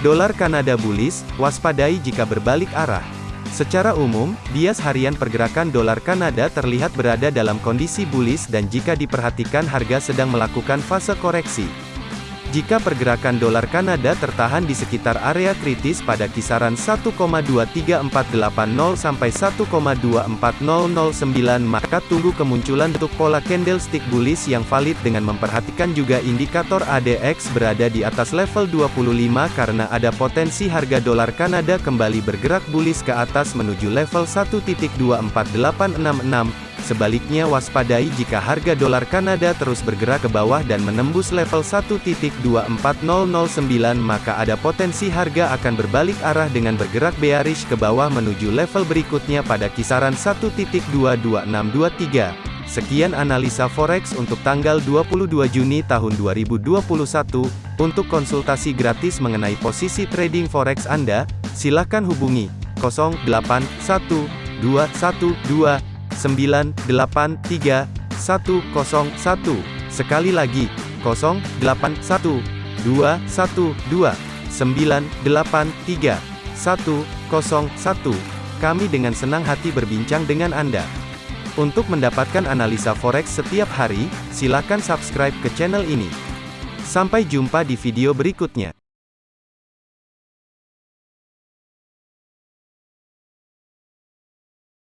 Dolar Kanada bullish, waspadai jika berbalik arah. Secara umum, bias harian pergerakan dolar Kanada terlihat berada dalam kondisi bullish dan jika diperhatikan harga sedang melakukan fase koreksi. Jika pergerakan dolar Kanada tertahan di sekitar area kritis pada kisaran 1,23480 sampai 1,24009 maka tunggu kemunculan bentuk pola candlestick bullish yang valid dengan memperhatikan juga indikator ADX berada di atas level 25 karena ada potensi harga dolar Kanada kembali bergerak bullish ke atas menuju level 1.24866 Sebaliknya waspadai jika harga dolar Kanada terus bergerak ke bawah dan menembus level 1.24009 maka ada potensi harga akan berbalik arah dengan bergerak bearish ke bawah menuju level berikutnya pada kisaran 1.22623. Sekian analisa forex untuk tanggal 22 Juni tahun 2021. Untuk konsultasi gratis mengenai posisi trading forex Anda, silakan hubungi 081212 983 101. Sekali lagi, 081 212 983 101. Kami dengan senang hati berbincang dengan Anda. Untuk mendapatkan analisa forex setiap hari, silakan subscribe ke channel ini. Sampai jumpa di video berikutnya.